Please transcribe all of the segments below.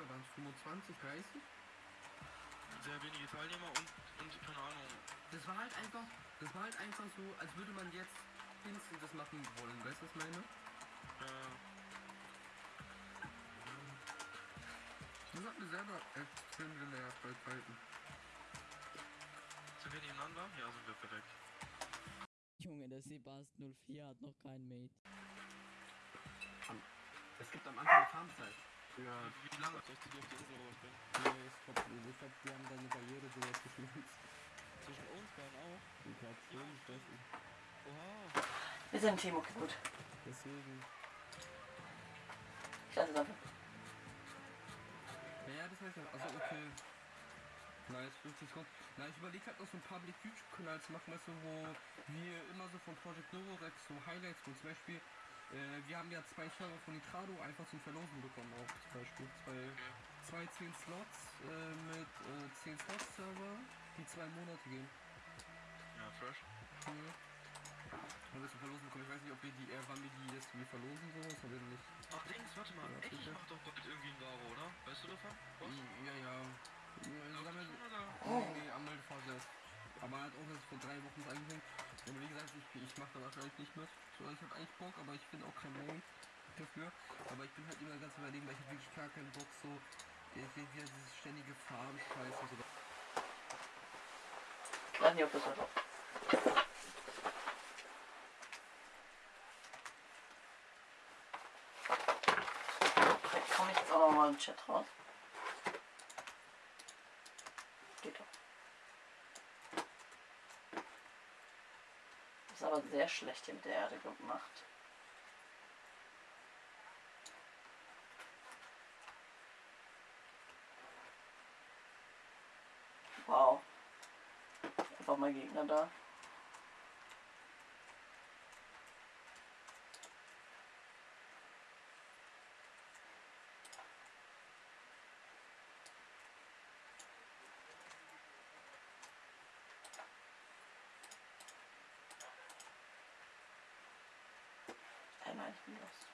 Teilnehmer waren es? 25, 30? Sehr wenige Teilnehmer und, und keine Ahnung. Das war halt einfach, das war halt einfach so, als würde man jetzt instant das machen wollen, weißt du, was ich meine? Äh, Das hat mir selber extrem genervt bei Zeiten. sind wir nebeneinander? Ja, sind wir perfekt. Junge, der Sebast 04 hat noch kein Mate. Es gibt am Anfang Farmzeit. Ja, Wie lange soll ich die auf die Insel rüberspringen? Nee, ich glaub, ich glaub, die haben da eine Barriere so zwischen uns. Zwischen uns beiden auch? Ich glaub schon, nicht. Oha, Wir sind ein Team, okay, gut. deswegen. Ich lasse es einfach. Ja, das heißt ja, also okay. Nice, 50 Sekunden. Na, ich überlege halt noch so ein Public YouTube-Kanal zu machen, weißt du, wo wir immer so von Project Novorex so Highlights, wo zum Beispiel, äh, wir haben ja zwei Server von Nitrado einfach zum Verlosen bekommen auch, zum Beispiel. Zwei, zwei 10 Slots äh, mit äh, 10 Slots-Server, die zwei Monate gehen. Ja, fresh. Mhm. Haben wir zum Verlosen bekommen. Ich weiß nicht, ob wir die, äh, wann wir die jetzt wir verlosen, so, das haben wir nicht. Ach, Dings, warte mal. Ja, Echt, ich mach doch bald irgendwie ein Varo, oder? Weißt du davon? Was? Ja, ja. ja Glaubst damit, oder? Nee, Anmeldephase. Aber halt auch erst vor drei Wochen eingehängt. Und wie gesagt, ich, ich mache da wahrscheinlich nicht mit. So, ich habe eigentlich Bock, aber ich bin auch kein Main dafür. Aber ich bin halt immer ganz überlegen, weil ich habe wirklich gar keinen Bock so. Ich sehe wieder dieses ständige und so. Ich weiß nicht, ob das komme ich jetzt auch noch mal im Chat raus. Geht doch. Das ist aber sehr schlecht mit der Erde gemacht. Wow. Einfach mal Gegner da. life and.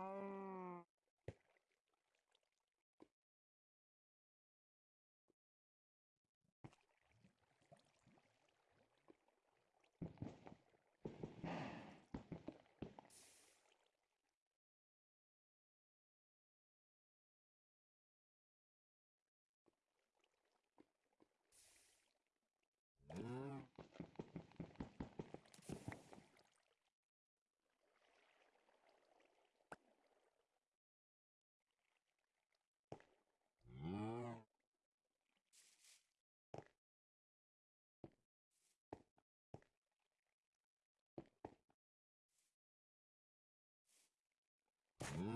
no. Ich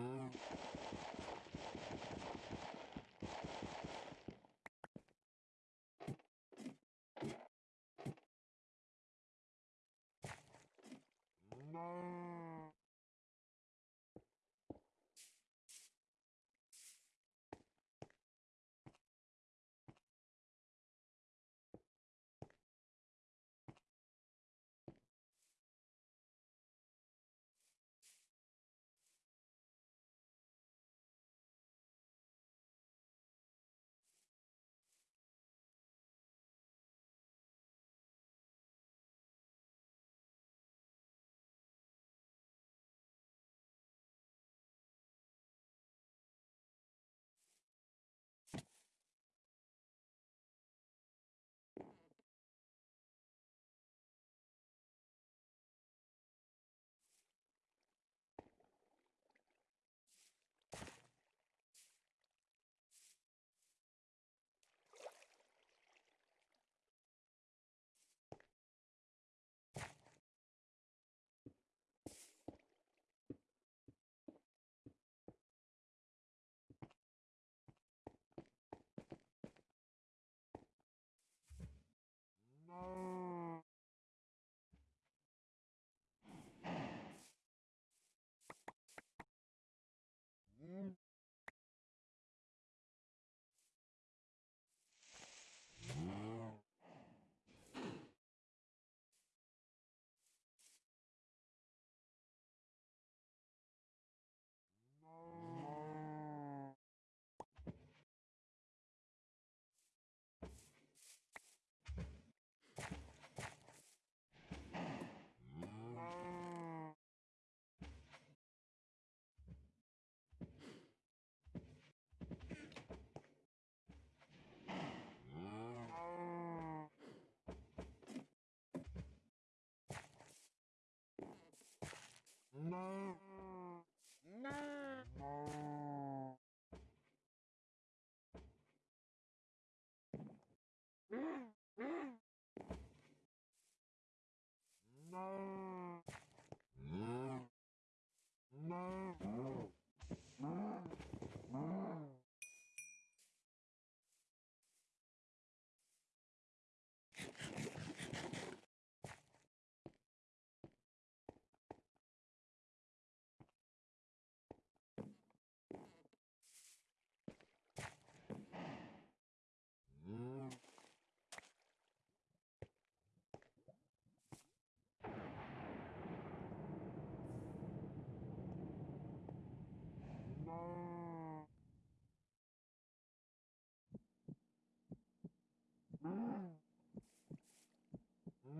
bin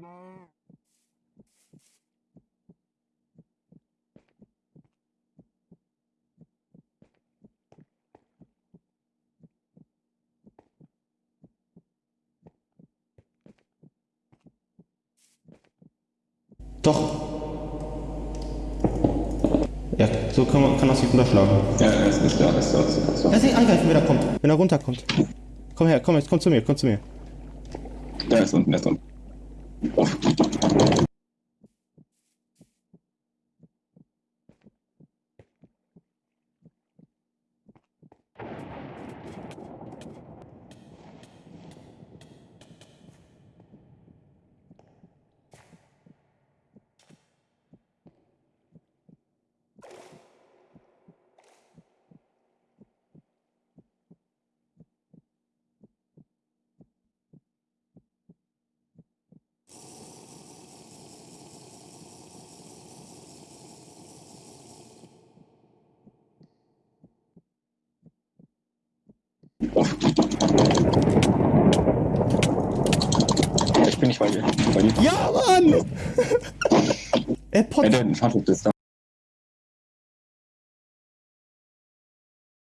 los. Doch. Ja, so kann, man, kann das sich unterschlagen. Ja, ist, ist klar, ist klar, ist klar. Ist ihn angreifen, wenn er kommt. Wenn er runterkommt. Komm her, komm jetzt, komm zu mir, komm zu mir. Der ist unten, der ist unten. Thank you. Ich bin nicht bei dir. Bei dir. Ja, Mann! er Ja, potzt der Fahrtuch ist da.